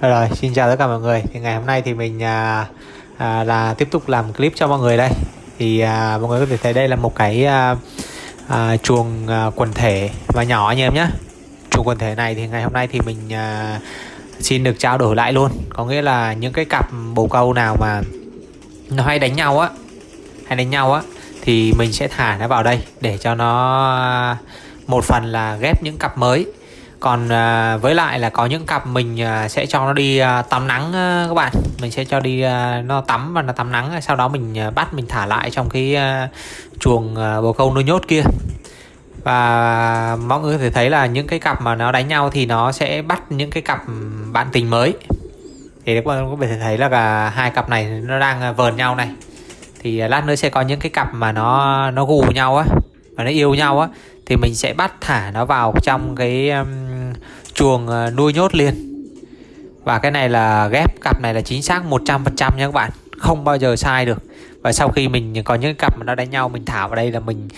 Rồi, xin chào tất cả mọi người. Thì ngày hôm nay thì mình à, à, là tiếp tục làm clip cho mọi người đây. Thì à, mọi người có thể thấy đây là một cái à, à, chuồng à, quần thể và nhỏ anh em nhé. Chuồng quần thể này thì ngày hôm nay thì mình à, xin được trao đổi lại luôn. Có nghĩa là những cái cặp bồ câu nào mà nó hay đánh nhau á, hay đánh nhau á thì mình sẽ thả nó vào đây để cho nó à, một phần là ghép những cặp mới còn à, với lại là có những cặp mình à, sẽ cho nó đi à, tắm nắng à, các bạn. Mình sẽ cho đi à, nó tắm và nó tắm nắng sau đó mình à, bắt mình thả lại trong cái à, chuồng à, bồ câu nuôi nhốt kia. Và mọi người có thể thấy là những cái cặp mà nó đánh nhau thì nó sẽ bắt những cái cặp bạn tình mới. Thì các bạn có thể thấy là cả hai cặp này nó đang à, vờn nhau này. Thì à, lát nữa sẽ có những cái cặp mà nó nó gù nhau á và nó yêu nhau á thì mình sẽ bắt thả nó vào trong cái um, chuồng à, nuôi nhốt liền. Và cái này là ghép cặp này là chính xác 100% nha các bạn. Không bao giờ sai được. Và sau khi mình có những cặp mà nó đánh nhau mình thả vào đây là mình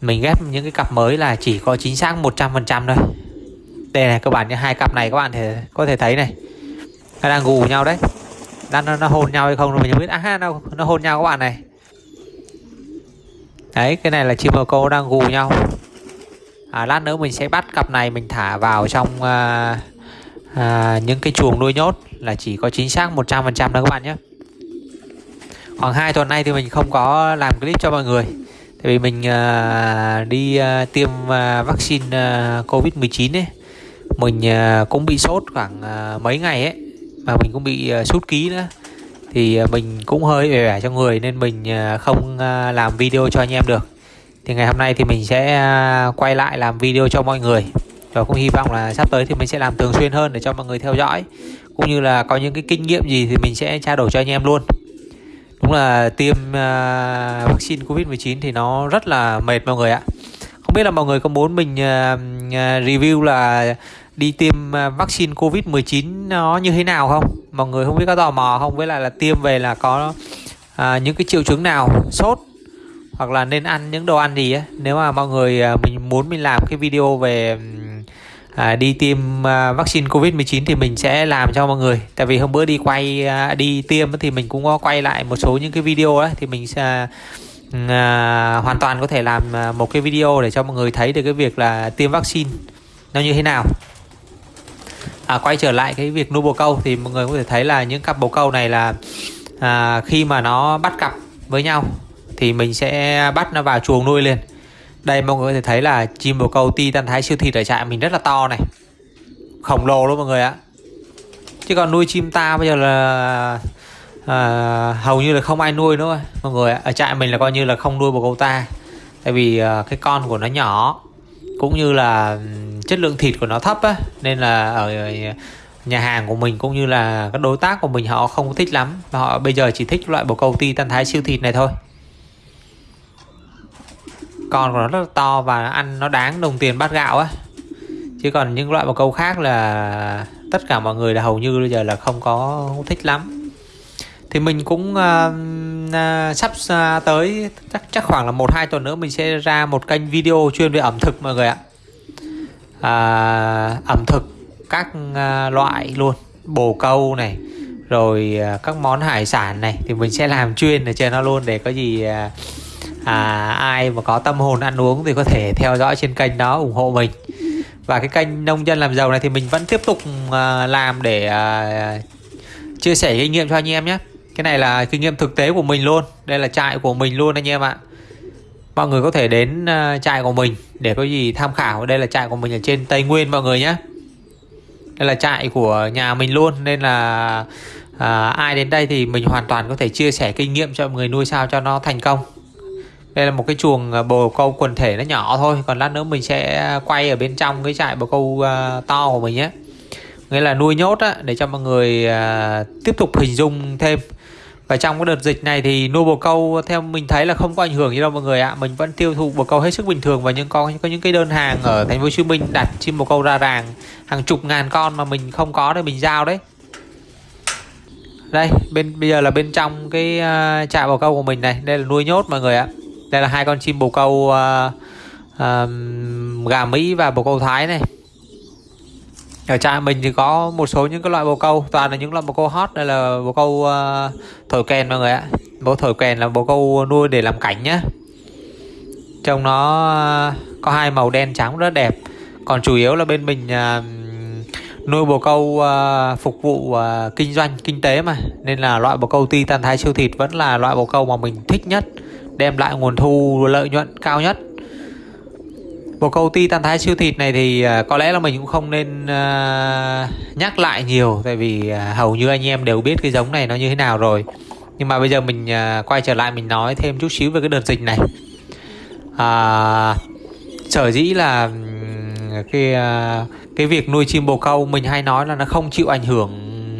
mình ghép những cái cặp mới là chỉ có chính xác 100% thôi. Đây này các bạn như hai cặp này các bạn thể có thể thấy này. Nó đang gù nhau đấy. Đang nó, nó hôn nhau hay không mình không biết. À nó nó hôn nhau các bạn này. Đấy cái này là chim bồ câu đang gù nhau à, lát nữa mình sẽ bắt cặp này mình thả vào trong à, à, những cái chuồng nuôi nhốt là chỉ có chính xác 100% đó các bạn nhé. Khoảng 2 tuần nay thì mình không có làm clip cho mọi người. Tại vì mình à, đi à, tiêm à, vaccine à, covid 19 ấy. Mình à, cũng bị sốt khoảng à, mấy ngày ấy. Mà mình cũng bị à, sút ký nữa. Thì à, mình cũng hơi vẻ vẻ trong người nên mình à, không à, làm video cho anh em được thì ngày hôm nay thì mình sẽ à, quay lại làm video cho mọi người. Và cũng hy vọng là sắp tới thì mình sẽ làm thường xuyên hơn để cho mọi người theo dõi. Cũng như là có những cái kinh nghiệm gì thì mình sẽ trao đổi cho anh em luôn. Đúng là tiêm uh, vaccine covid 19 thì nó rất là mệt mọi người ạ. Không biết là mọi người có muốn mình uh, review là đi tiêm vaccine covid 19 nó như thế nào không? Mọi người không biết có tò mò không? Với lại là tiêm về là có uh, những cái triệu chứng nào? Sốt hoặc là nên ăn những đồ ăn gì á. Nếu mà mọi người à, mình muốn mình làm cái video về à, đi tiêm à, vaccine covid 19 thì mình sẽ làm cho mọi người. Tại vì hôm bữa đi quay à, đi tiêm thì mình cũng có quay lại một số những cái video ấy thì mình sẽ à, hoàn toàn có thể làm à, một cái video để cho mọi người thấy được cái việc là tiêm vaccine. Nó như thế nào? À, quay trở lại cái việc nuôi bồ câu thì mọi người có thể thấy là những cặp bồ câu này là à, khi mà nó bắt cặp với nhau thì mình sẽ bắt nó vào chuồng nuôi liền. Đây mọi người có thể thấy là chim bồ câu titan thái siêu thịt ở trại mình rất là to này. Khổng lồ luôn mọi người ạ. Chứ còn nuôi chim ta bây giờ là à, hầu như là không ai nuôi nữa mọi người ạ. Ở trại mình là coi như là không nuôi bồ câu ta. Tại vì à, cái con của nó nhỏ cũng như là chất lượng thịt của nó thấp á nên là ở nhà hàng của mình cũng như là các đối tác của mình họ không thích lắm. Họ bây giờ chỉ thích loại bồ câu ti tan thái siêu thịt này thôi con của nó rất là to và ăn nó đáng đồng tiền bát gạo á. Chứ còn những loại bồ câu khác là tất cả mọi người là hầu như bây giờ là không có thích lắm. Thì mình cũng uh, uh, sắp uh, tới chắc chắc khoảng là một hai tuần nữa mình sẽ ra một kênh video chuyên về ẩm thực mọi người ạ. Uh, ẩm thực các uh, loại luôn. Bồ câu này rồi uh, các món hải sản này. Thì mình sẽ làm chuyên ở trên nó luôn để có gì uh, à, ai mà có tâm hồn ăn uống thì có thể theo dõi trên kênh đó ủng hộ mình. Và cái kênh nông dân làm giàu này thì mình vẫn tiếp tục à, làm để à, chia sẻ kinh nghiệm cho anh em nhé. Cái này là kinh nghiệm thực tế của mình luôn. Đây là trại của mình luôn anh em ạ. Mọi người có thể đến uh, trại của mình để có gì tham khảo. Đây là trại của mình ở trên tây nguyên mọi người nhé. Đây là trại của nhà mình luôn nên là à, ai đến đây thì mình hoàn toàn có thể chia sẻ kinh nghiệm cho mọi người nuôi sao cho nó thành công đây là một cái chuồng à, bồ câu quần thể nó nhỏ thôi còn lát nữa mình sẽ quay ở bên trong cái trại bồ câu à, to của mình nhé. Nghĩa là nuôi nhốt á, để cho mọi người à, tiếp tục hình dung thêm. Và trong cái đợt dịch này thì nuôi bồ câu theo mình thấy là không có ảnh hưởng gì đâu mọi người ạ. Mình vẫn tiêu thụ bồ câu hết sức bình thường và những con có những cái đơn hàng ở thành phố Hồ Chí Minh đặt chim bồ câu ra ràng hàng chục ngàn con mà mình không có thì mình giao đấy. Đây bên bây giờ là bên trong cái uh, trại bồ câu của mình này. Đây là nuôi nhốt mọi người ạ đây là hai con chim bồ câu uh, uh, gà Mỹ và bồ câu Thái này. Ở trại mình thì có một số những cái loại bồ câu toàn là những loại bồ câu hot đây là bồ câu uh, thổi kèn mọi người ạ. Bồ thổi kèn là bồ câu nuôi để làm cảnh nhá. Trông nó uh, có hai màu đen trắng rất đẹp. Còn chủ yếu là bên mình uh, nuôi bồ câu uh, phục vụ uh, kinh doanh kinh tế mà. Nên là loại bồ câu ti tan thái siêu thịt vẫn là loại bồ câu mà mình thích nhất đem lại nguồn thu lợi nhuận cao nhất. Bồ câu ti tan thái siêu thịt này thì à, có lẽ là mình cũng không nên uh, nhắc lại nhiều Tại vì uh, hầu như anh em đều biết cái giống này nó như thế nào rồi. Nhưng mà bây giờ mình uh, quay trở lại mình nói thêm chút xíu về cái đợt dịch này. À, Sở dĩ là cái cái việc nuôi chim bồ câu mình hay nói là nó không chịu ảnh hưởng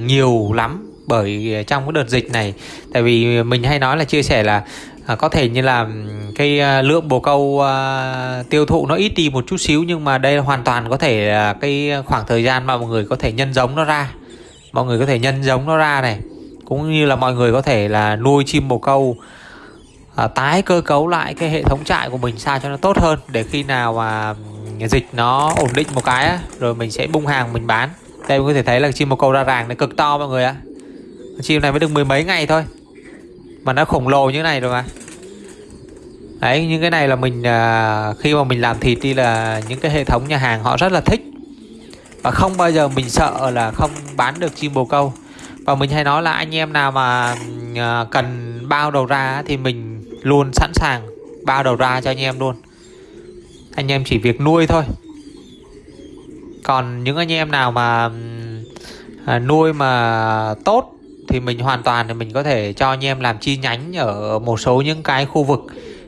nhiều lắm bởi trong cái đợt dịch này. Tại vì mình hay nói là chia sẻ là à, có thể như là cái à, lượng bồ câu à, tiêu thụ nó ít đi một chút xíu nhưng mà đây hoàn toàn có thể là cái khoảng thời gian mà mọi người có thể nhân giống nó ra. Mọi người có thể nhân giống nó ra này. Cũng như là mọi người có thể là nuôi chim bồ câu à, tái cơ cấu lại cái hệ thống trại của mình sao cho nó tốt hơn để khi nào mà dịch nó ổn định một cái á, rồi mình sẽ bung hàng mình bán. Đây mình có thể thấy là chim bồ câu ra ràng này cực to mọi người ạ. Chim này mới được mười mấy ngày thôi mà nó khổng lồ như thế này rồi mà. Đấy những cái này là mình à, khi mà mình làm thịt đi là những cái hệ thống nhà hàng họ rất là thích. Và không bao giờ mình sợ là không bán được chim bồ câu. Và mình hay nói là anh em nào mà à, cần bao đầu ra thì mình luôn sẵn sàng bao đầu ra cho anh em luôn. Anh em chỉ việc nuôi thôi. Còn những anh em nào mà à, nuôi mà tốt thì mình hoàn toàn thì mình có thể cho anh em làm chi nhánh ở một số những cái khu vực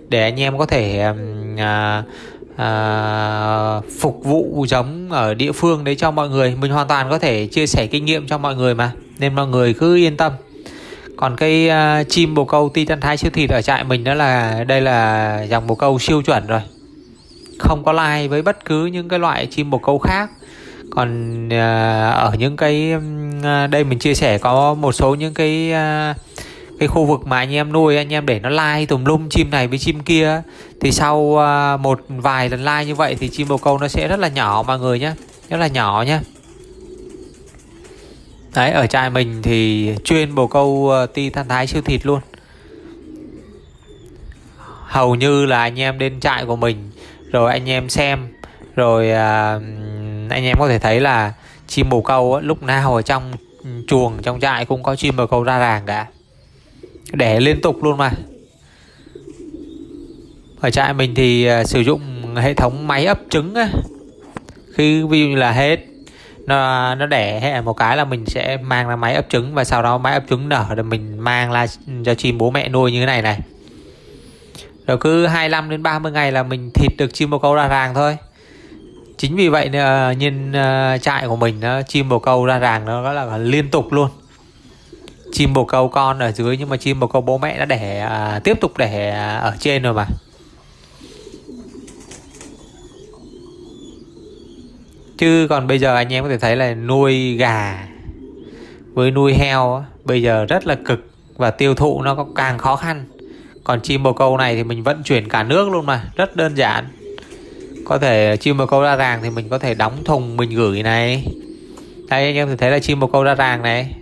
để anh em có thể à, à, phục vụ giống ở địa phương đấy cho mọi người. Mình hoàn toàn có thể chia sẻ kinh nghiệm cho mọi người mà nên mọi người cứ yên tâm. Còn cái uh, chim bồ câu titan thái siêu thịt ở trại mình đó là đây là dòng bồ câu siêu chuẩn rồi. Không có lai với bất cứ những cái loại chim bồ câu khác còn à, ở những cái à, đây mình chia sẻ có một số những cái à, cái khu vực mà anh em nuôi anh em để nó lai tùm lum chim này với chim kia thì sau một vài lần lai như vậy thì chim bồ câu nó sẽ rất là nhỏ mọi người nhé rất là nhỏ nhé đấy ở trại mình thì chuyên bồ câu ti than thái siêu thịt luôn. Hầu như là anh em đến trại của mình rồi anh em xem rồi uh, anh em có thể thấy là chim bồ câu lúc nào ở trong chuồng trong trại cũng có chim bồ câu ra ràng cả. Đẻ liên tục luôn mà. Ở trại mình thì uh, sử dụng hệ thống máy ấp trứng á. khi ví dụ như là hết nó nó đẻ hệ một cái là mình sẽ mang ra máy ấp trứng và sau đó máy ấp trứng nở rồi mình mang ra cho chim bố mẹ nuôi như thế này này. Rồi cứ 25 đến 30 ngày là mình thịt được chim bồ câu ra ràng thôi chính vì vậy uh, nhìn ờ, trại của mình nó chim bồ câu ra ràng nó rất là liên tục luôn. Chim bồ câu con ở dưới nhưng mà chim bồ câu bố mẹ đã đẻ ờ, tiếp tục đẻ ở trên rồi mà. Chứ còn bây giờ anh em có thể thấy là nuôi gà với nuôi heo bây giờ rất là cực và tiêu thụ nó càng khó khăn. Còn chim bồ câu này thì mình vận chuyển cả nước luôn mà rất đơn giản có thể chim bồ câu ra ràng thì mình có thể đóng thùng mình gửi này. Đây anh em thấy là chim bồ câu ra ràng này.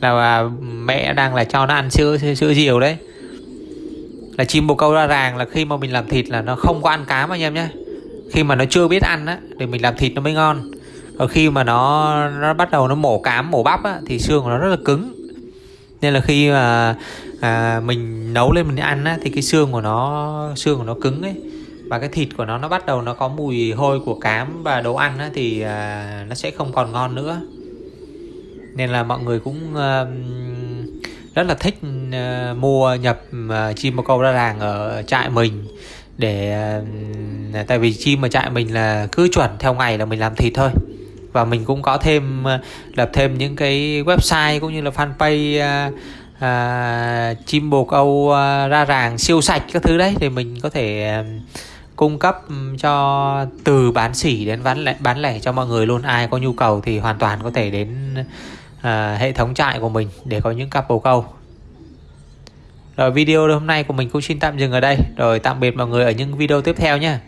Là à, mẹ đang là cho nó ăn sữa sữa diều đấy. Là chim bồ câu ra ràng là khi mà mình làm thịt là nó không có ăn cám anh em nhé. Khi mà nó chưa biết ăn á thì mình làm thịt nó mới ngon. Còn khi mà nó nó bắt đầu nó mổ cám mổ bắp á thì xương của nó rất là cứng. Nên là khi mà à, mình nấu lên mình ăn á thì cái xương của nó xương của nó cứng ấy và cái thịt của nó nó bắt đầu nó có mùi hôi của cám và đồ ăn á, thì à, nó sẽ không còn ngon nữa. Nên là mọi người cũng à, rất là thích à, mua nhập ờ, à, chim bồ câu ra ràng ở trại mình để à, tại vì chim ở trại mình là cứ chuẩn theo ngày là mình làm thịt thôi. Và mình cũng có thêm ờ, lập thêm những cái website cũng như là fanpage à, à, chim bồ câu à, ra ràng siêu sạch các thứ đấy thì mình có thể à, cung cấp cho từ bán sỉ đến bán lẻ, bán lẻ cho mọi người luôn. Ai có nhu cầu thì hoàn toàn có thể đến uh, hệ thống trại của mình để có những cặp bồ câu. Rồi video hôm nay của mình cũng xin tạm dừng ở đây. Rồi tạm biệt mọi người ở những video tiếp theo nhé.